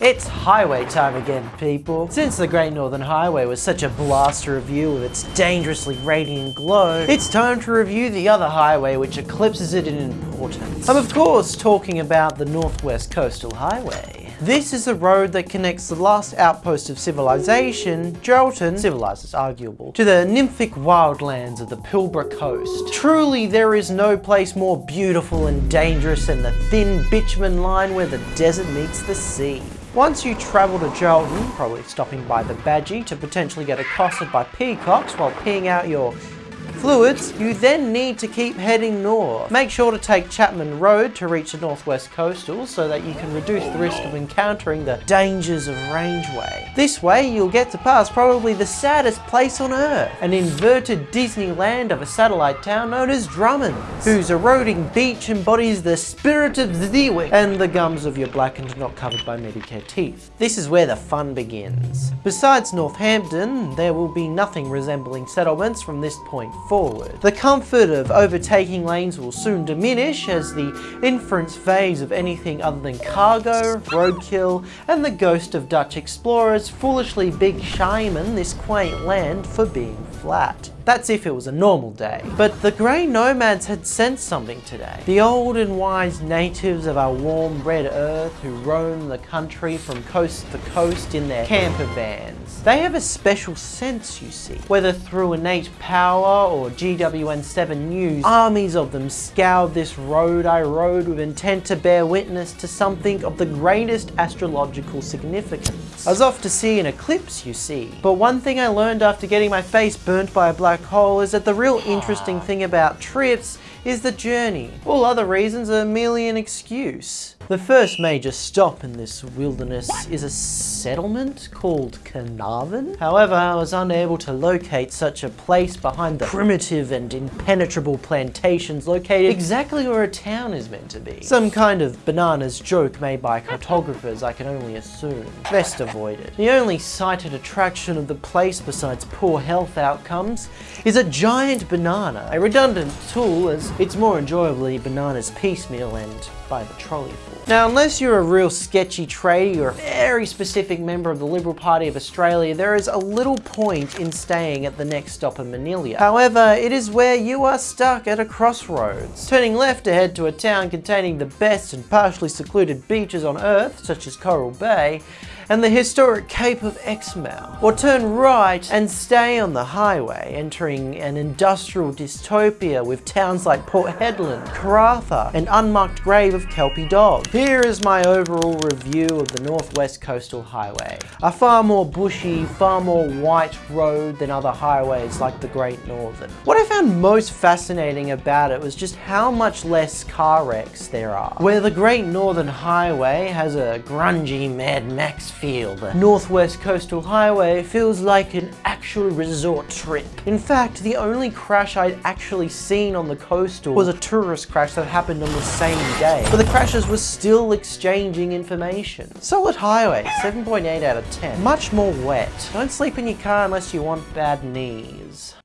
It's highway time again, people. Since the Great Northern Highway was such a blast to review with its dangerously radiant glow, it's time to review the other highway which eclipses it in importance. I'm of course talking about the Northwest Coastal Highway. This is a road that connects the last outpost of civilization, Geraldton, civilized is arguable, to the nymphic wildlands of the Pilbara coast. Truly, there is no place more beautiful and dangerous than the thin bitumen line where the desert meets the sea. Once you travel to Geraldton, probably stopping by the Badgie to potentially get accosted by peacocks while peeing out your fluids, you then need to keep heading north. Make sure to take Chapman Road to reach the Northwest Coastal so that you can reduce the risk of encountering the dangers of Rangeway. This way you'll get to pass probably the saddest place on earth, an inverted Disneyland of a satellite town known as Drummond, whose eroding beach embodies the spirit of the and the gums of your blackened not covered by Medicare teeth. This is where the fun begins. Besides Northampton, there will be nothing resembling settlements from this point forward. The comfort of overtaking lanes will soon diminish as the inference phase of anything other than cargo, roadkill, and the ghost of Dutch explorers foolishly big shaman this quaint land for being flat. That's if it was a normal day. But the grey nomads had sensed something today. The old and wise natives of our warm red earth who roam the country from coast to coast in their camper vans. They have a special sense, you see. Whether through innate power or GWN7 news, armies of them scoured this road I rode with intent to bear witness to something of the greatest astrological significance. I was off to see an eclipse, you see. But one thing I learned after getting my face burnt by a black hole is that the real interesting ah. thing about trips is the journey. All other reasons are merely an excuse. The first major stop in this wilderness is a settlement called Carnarvon. However, I was unable to locate such a place behind the primitive and impenetrable plantations located exactly where a town is meant to be. Some kind of bananas joke made by cartographers, I can only assume. Best avoided. The only cited attraction of the place besides poor health outcomes is a giant banana, a redundant tool as it's more enjoyably bananas piecemeal and by the trolley full. Now, unless you're a real sketchy tradie or a very specific member of the Liberal Party of Australia, there is a little point in staying at the next stop in Minilya. However, it is where you are stuck at a crossroads. Turning left to head to a town containing the best and partially secluded beaches on Earth, such as Coral Bay, and the historic Cape of Exmouth. Or turn right and stay on the highway, entering an industrial dystopia with towns like Port Hedland, Karratha, and unmarked grave of Kelpie Dog. Here is my overall review of the Northwest Coastal Highway. A far more bushy, far more white road than other highways like the Great Northern. What I found most fascinating about it was just how much less car wrecks there are. Where the Great Northern Highway has a grungy Mad Max Northwest Coastal Highway feels like an actual resort trip. In fact, the only crash I'd actually seen on the coastal was a tourist crash that happened on the same day. But the crashes were still exchanging information. Solid highway, 7.8 out of 10. Much more wet. Don't sleep in your car unless you want bad knees.